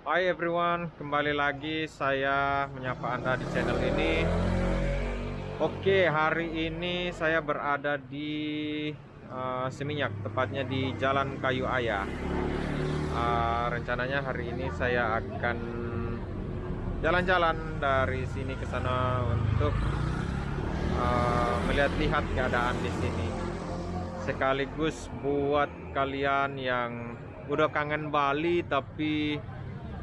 Hai everyone, kembali lagi saya menyapa Anda di channel ini. Oke, hari ini saya berada di uh, Seminyak, tepatnya di Jalan Kayu Ayah. Uh, rencananya hari ini saya akan jalan-jalan dari sini ke sana untuk uh, melihat-lihat keadaan di sini. Sekaligus buat kalian yang udah kangen Bali tapi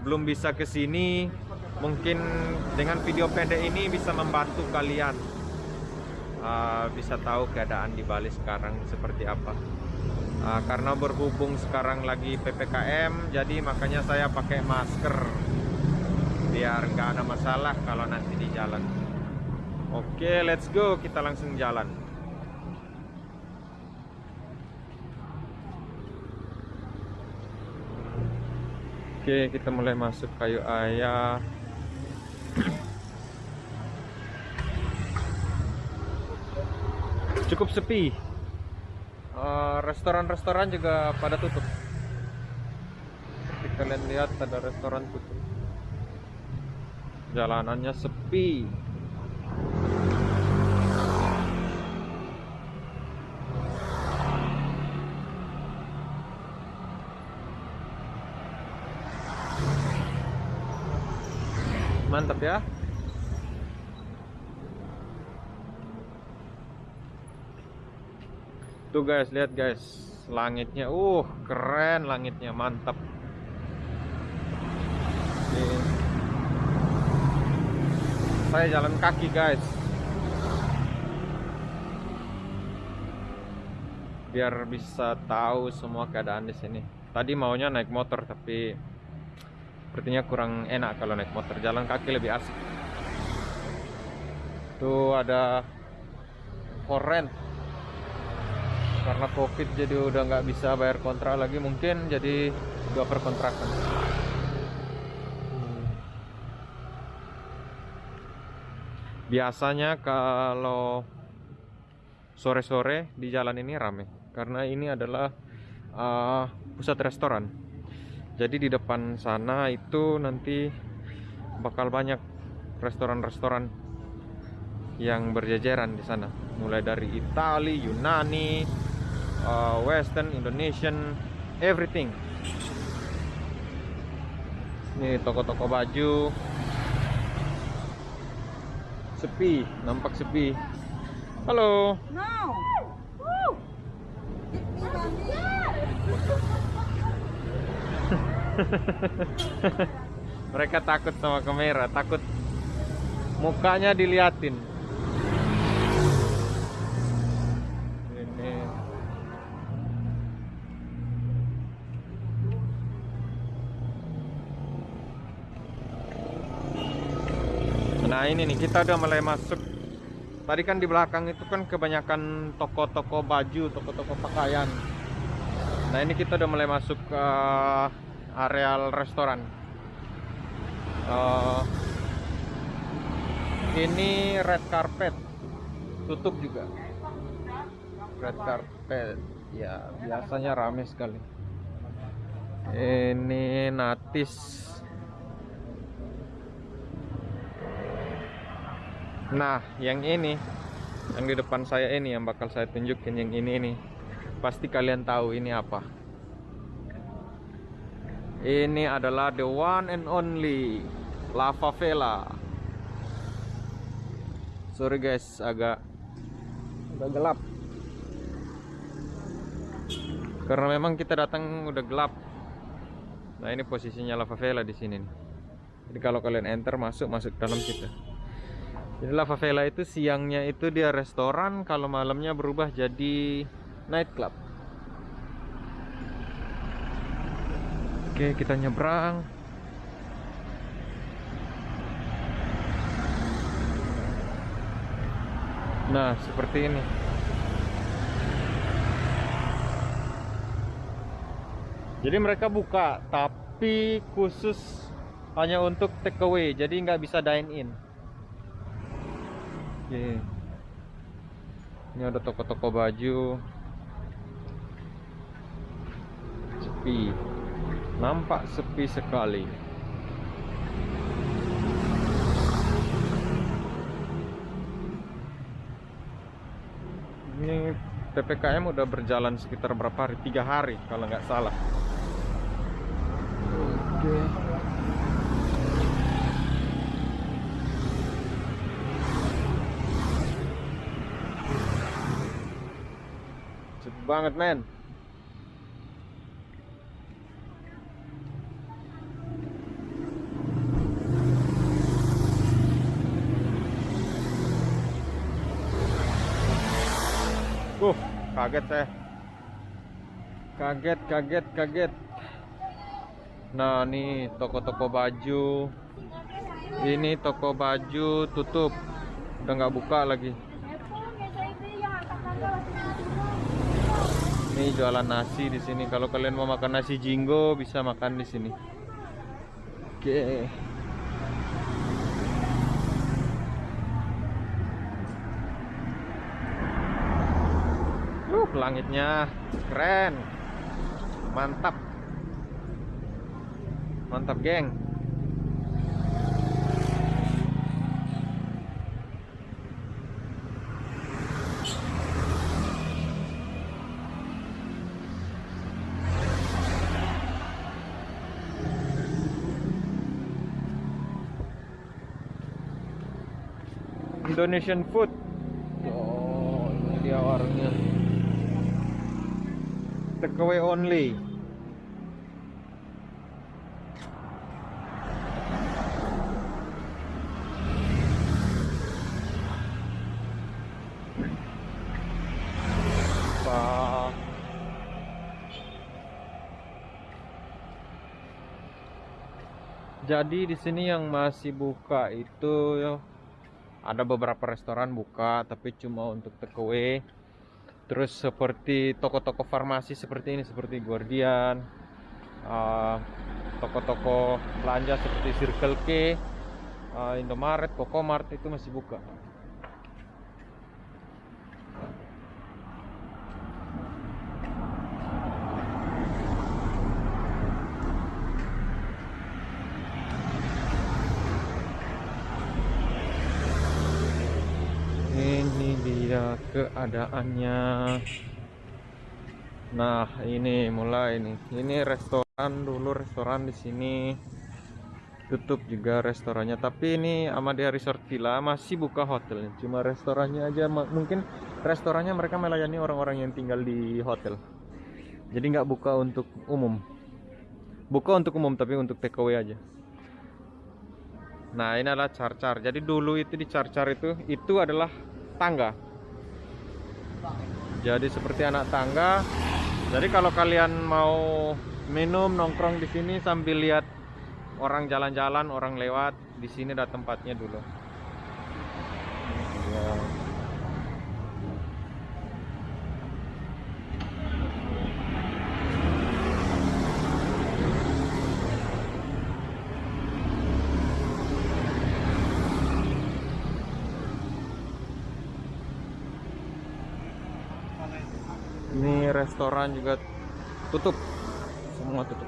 belum bisa ke sini, mungkin dengan video pendek ini bisa membantu kalian uh, bisa tahu keadaan di Bali sekarang seperti apa. Uh, karena berhubung sekarang lagi PPKM, jadi makanya saya pakai masker biar nggak ada masalah kalau nanti di jalan. Oke, let's go, kita langsung jalan. Oke, kita mulai masuk kayu ayah. Cukup sepi. Eh, restoran-restoran uh, juga pada tutup. Seperti kalian lihat ada restoran tutup. Jalanannya sepi. Mantap ya. Tuh guys lihat guys langitnya. Uh keren langitnya mantap. Saya jalan kaki guys. Biar bisa tahu semua keadaan di sini. Tadi maunya naik motor tapi sepertinya kurang enak kalau naik motor. Jalan kaki lebih asik. Tuh ada koren karena covid jadi udah nggak bisa bayar kontrak lagi mungkin jadi dua perkontrakan. Hmm. biasanya kalau sore-sore di jalan ini rame karena ini adalah uh, pusat restoran jadi di depan sana itu nanti bakal banyak restoran-restoran yang berjajaran di sana mulai dari Itali, Yunani, uh, Western, Indonesian, everything. Ini toko-toko baju sepi, nampak sepi. Halo. No. mereka takut sama kamera takut mukanya diliatin. Nah ini nih kita udah mulai masuk. Tadi kan di belakang itu kan kebanyakan toko-toko baju toko-toko pakaian. Nah ini kita udah mulai masuk ke areal restoran. Uh, ini red carpet tutup juga. Red carpet ya biasanya rame sekali. Ini natis. Nah yang ini yang di depan saya ini yang bakal saya tunjukin yang ini ini. Pasti kalian tahu ini apa ini adalah the one and only lava vela. Sorry guys, agak agak gelap. Karena memang kita datang udah gelap. Nah, ini posisinya lava vela di sini Jadi kalau kalian enter masuk masuk dalam situ. Jadi lava vela itu siangnya itu dia restoran, kalau malamnya berubah jadi nightclub. Oke, kita nyebrang. Nah, seperti ini. Jadi mereka buka, tapi khusus hanya untuk take away, jadi nggak bisa dine in. Oke. Ini ada toko-toko baju. Sepi nampak sepi sekali. Ini PPKM udah berjalan sekitar berapa hari? Tiga hari kalau nggak salah. Oke. Banget men. Kaget saya. Kaget, kaget, kaget. Nah, nih toko-toko baju. Ini toko baju tutup. Udah nggak buka lagi. Ini jualan nasi di sini. Kalau kalian mau makan nasi jinggo bisa makan di sini. Oke. Uh, langitnya keren. Mantap. Mantap, geng. Indonesian food. Oh, ini dia warungnya. Takeaway only. Jadi di sini yang masih buka itu ya, ada beberapa restoran buka tapi cuma untuk takeaway. Terus seperti toko-toko farmasi seperti ini seperti Guardian, uh, toko-toko belanja seperti Circle K, uh, Indomaret, Mart itu masih buka. Ini dia keadaannya. Nah, ini mulai nih. Ini restoran dulu restoran di sini tutup juga restorannya. Tapi ini Amadea Resort Villa masih buka hotelnya. Cuma restorannya aja mungkin restorannya mereka melayani orang-orang yang tinggal di hotel. Jadi nggak buka untuk umum. Buka untuk umum tapi untuk takeaway aja. Nah, ini adalah car-car. Jadi dulu itu di car-car itu itu adalah tangga. Jadi seperti anak tangga. Jadi kalau kalian mau minum nongkrong di sini sambil lihat orang jalan-jalan, orang lewat, di sini ada tempatnya dulu. Ya. Ini restoran juga tutup. Semua tutup.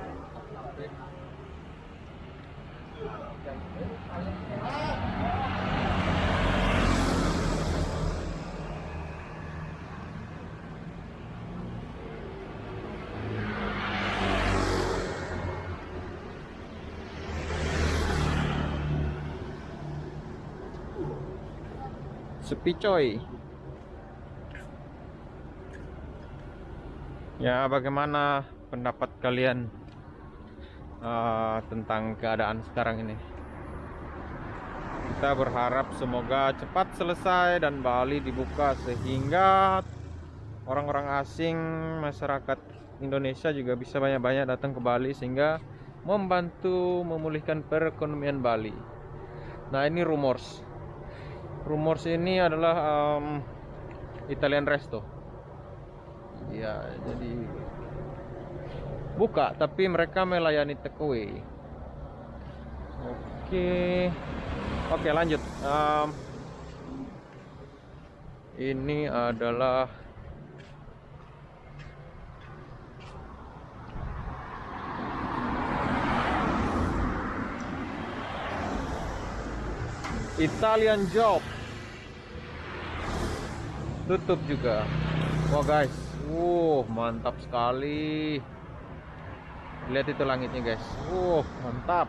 Sepi coy. Ya, bagaimana pendapat kalian eh, tentang keadaan sekarang ini? Kita berharap semoga cepat selesai dan Bali dibuka sehingga orang-orang asing, masyarakat Indonesia juga bisa banyak-banyak datang ke Bali sehingga membantu memulihkan perekonomian Bali. Nah, ini rumors. Rumors ini adalah em, Italian Resto. Ya, jadi buka tapi mereka melayani takeaway. Oke. Oke, lanjut. Em, ini adalah Italian job. tutup juga wah guys uh mantap sekali. Lihat itu langitnya guys. Uh mantap.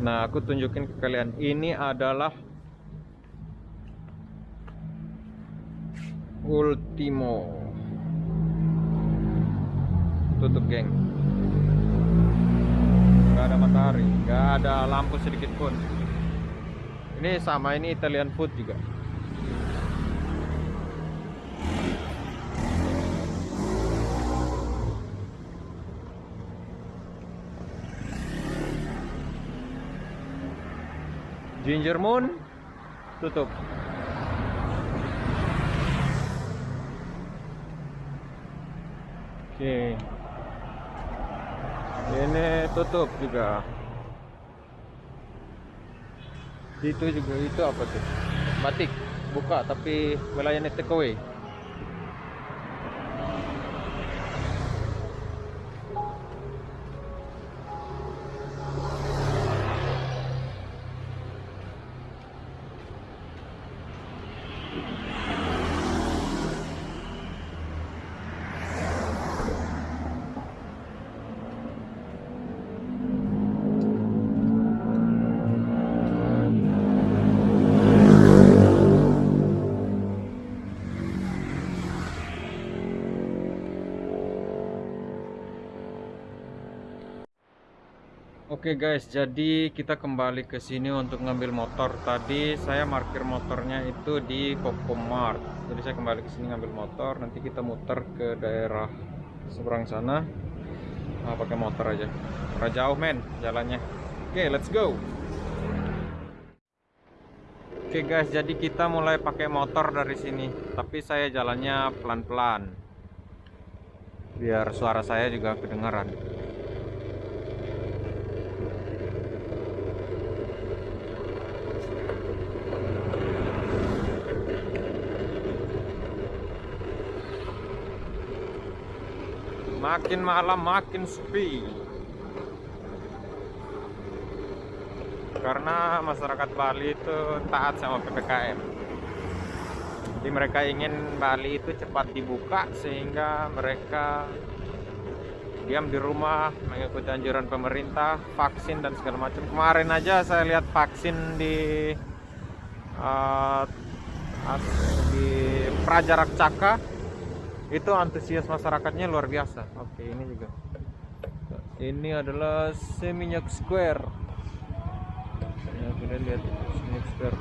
Nah, aku tunjukin ke kalian. Ini adalah Ultimo. Tutup, geng. Gak ada matahari, gak ada lampu sedikit pun. Ini sama ini Italian food juga. Ginger Moon tutup. Oke. Ini tutup juga. Itu juga itu apa tuh? Batik buka tapi melayani takeaway. Oke guys, jadi kita kembali ke sini untuk ngambil motor. Tadi saya parkir motornya itu di Kokomart. Jadi saya kembali ke sini ngambil motor. Nanti kita muter ke daerah seberang sana. Nah, pakai motor aja. Ora jauh men jalannya. Oke, let's go. Oke guys, jadi kita mulai pakai motor dari sini. Tapi saya jalannya pelan-pelan. Biar suara saya juga kedengaran. Makin malam makin sepi. Karena masyarakat Bali itu taat sama PPKM. Jadi mereka ingin Bali itu cepat dibuka sehingga mereka diam di rumah mengikuti anjuran pemerintah, vaksin dan segala macam. Kemarin aja saya lihat vaksin di uh, di Prajarak Caka itu antusias masyarakatnya luar biasa. Oke, ini juga. Ini adalah Seminyak Square. Ya, kita lihat Seminyak Square.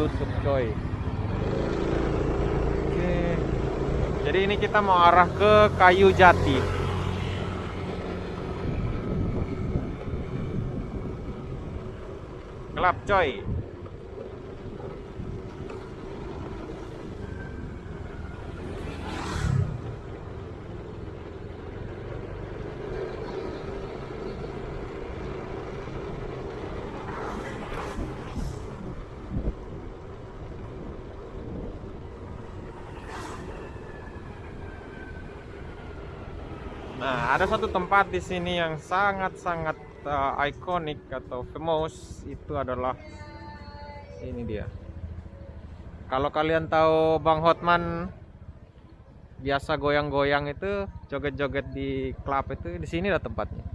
Tutup coy. Oke. Jadi ini kita mau arah ke Kayu Jati. Gelap coy. Ada satu tempat di sini yang sangat-sangat uh, ikonik atau famous itu adalah ini dia. Kalau kalian tahu Bang Hotman biasa goyang-goyang itu, joget-joget di klub itu, di sini ada tempatnya.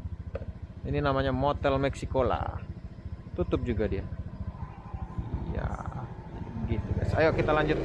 Ini namanya Motel Mexicola. Tutup juga dia. Ya, gitu guys. Ayo kita lanjut.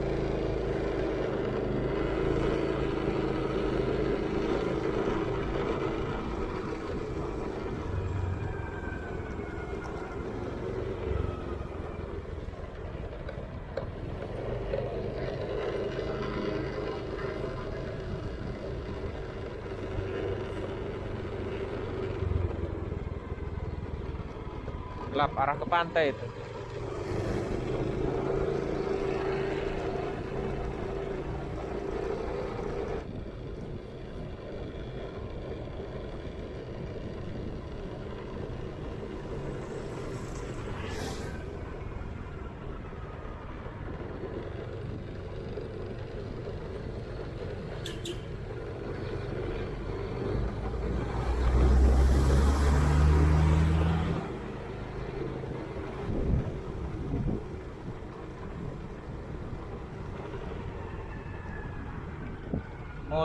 Gelap arah ke pantai itu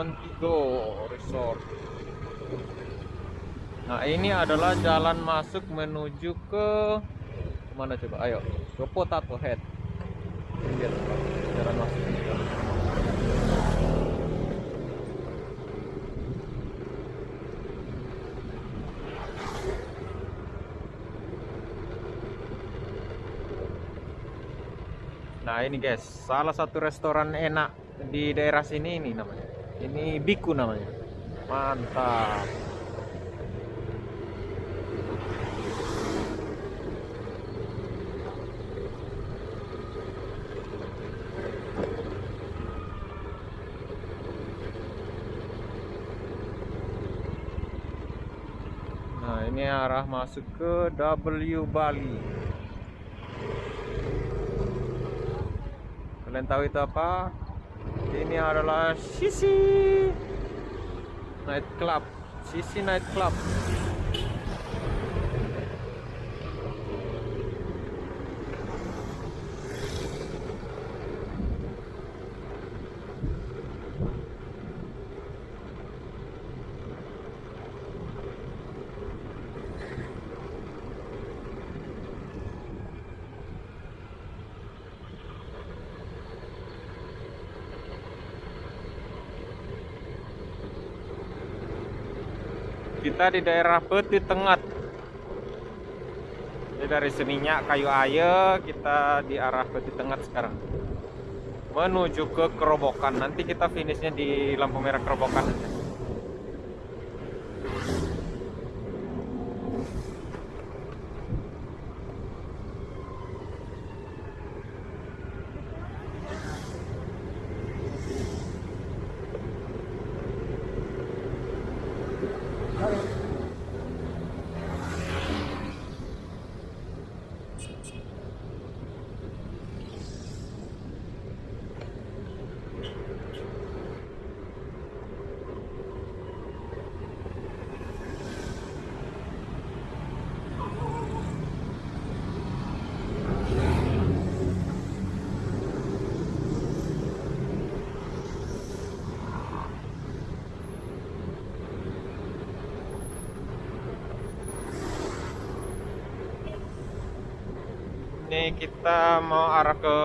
Montego Resort. Nah, ini adalah jalan masuk menuju ke mana coba? Ayo, ke Potato Head. Tempat jalan masuk. Nah ini guys, salah satu restoran enak di daerah sini ini namanya. Ini Biku namanya. Mantap. Nah ini arah masuk ke W Bali. Kalian tahu itu apa? Ini adalah Sisi Night Club. Sisi Night Club. Kita di daerah Peti Tengah. Jadi dari Seminyak Kayu Aye kita di arah Peti Tengah sekarang. Menuju ke Kerobokan. Nanti kita finishnya di lampu merah Kerobokan aja. Kita mau arah ke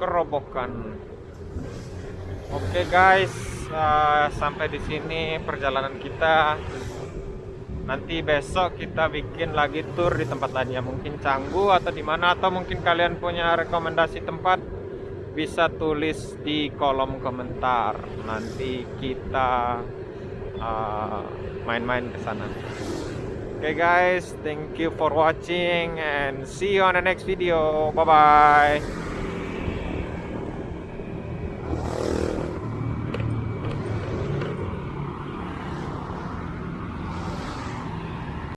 Kerobokan. Oke guys, uh, sampai di sini perjalanan kita. Nanti besok kita bikin lagi tour di tempat lainnya, mungkin Canggu atau di mana atau mungkin kalian punya rekomendasi tempat bisa tulis di kolom komentar. Nanti kita main-main uh, ke sana. Okay guys, thank you for watching and see you on the next video. Bye bye.